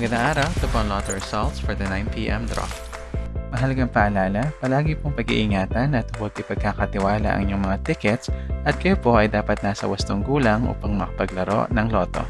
Magandang araw, ito po ang lotto results for the 9pm draw. Mahalagang paalala, palagi pong pag-iingatan at huwag ipagkakatiwala ang inyong mga tickets at kayo po ay dapat nasa wastong gulang upang makapaglaro ng loto.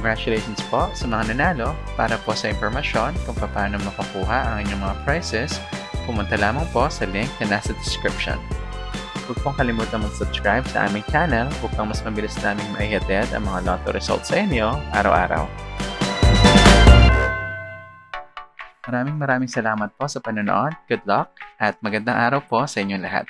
Congratulations po sa mga nanalo. Para po sa impormasyon kung paano makukuha ang inyong mga prizes, pumunta lamang po sa link na nasa description. Huwag pong kalimutan mag-subscribe sa aming channel upang mas mabilis naming maihatid ang mga lotto results sa inyo araw-araw. Maraming maraming salamat po sa panonood. Good luck at magandang araw po sa inyong lahat.